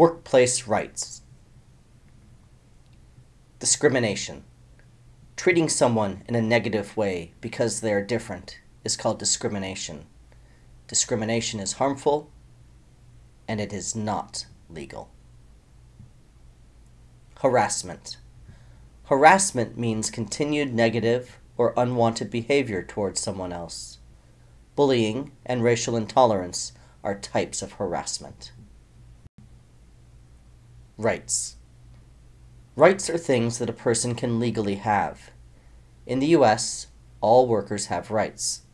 Workplace rights. Discrimination. Treating someone in a negative way because they are different is called discrimination. Discrimination is harmful and it is not legal. Harassment. Harassment means continued negative or unwanted behavior towards someone else. Bullying and racial intolerance are types of harassment. Rights. Rights are things that a person can legally have. In the U.S., all workers have rights.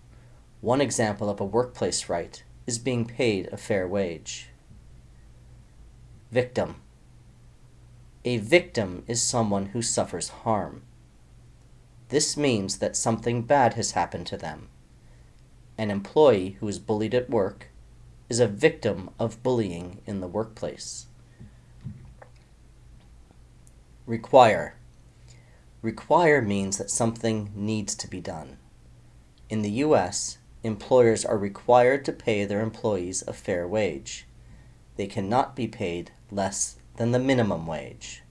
One example of a workplace right is being paid a fair wage. Victim. A victim is someone who suffers harm. This means that something bad has happened to them. An employee who is bullied at work is a victim of bullying in the workplace. Require. Require means that something needs to be done. In the U.S., employers are required to pay their employees a fair wage. They cannot be paid less than the minimum wage.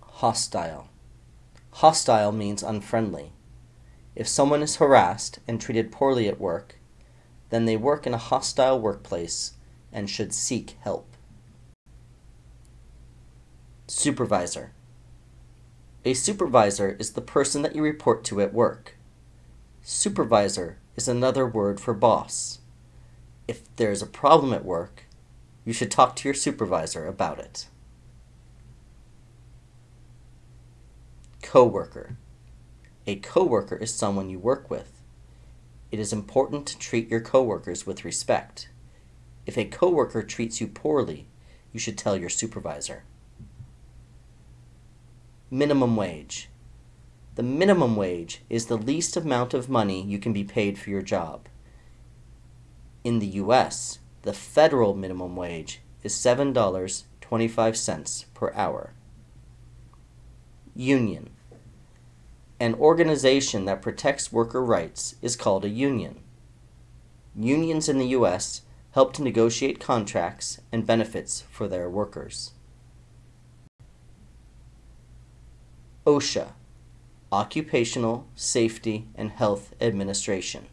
Hostile. Hostile means unfriendly. If someone is harassed and treated poorly at work, then they work in a hostile workplace and should seek help. Supervisor. A supervisor is the person that you report to at work. Supervisor is another word for boss. If there is a problem at work, you should talk to your supervisor about it. Coworker. A coworker is someone you work with. It is important to treat your coworkers with respect. If a coworker treats you poorly, you should tell your supervisor. Minimum wage. The minimum wage is the least amount of money you can be paid for your job. In the U.S., the federal minimum wage is $7.25 per hour. Union. An organization that protects worker rights is called a union. Unions in the U.S. help to negotiate contracts and benefits for their workers. OSHA, Occupational Safety and Health Administration.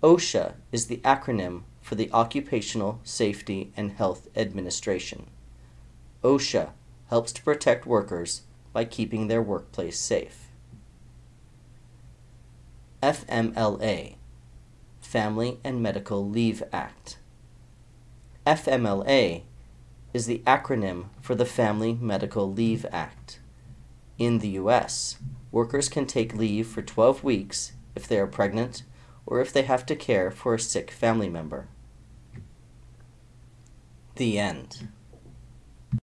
OSHA is the acronym for the Occupational Safety and Health Administration. OSHA helps to protect workers by keeping their workplace safe. FMLA, Family and Medical Leave Act. FMLA is the acronym for the Family Medical Leave Act. In the U.S., workers can take leave for 12 weeks if they are pregnant or if they have to care for a sick family member. The end.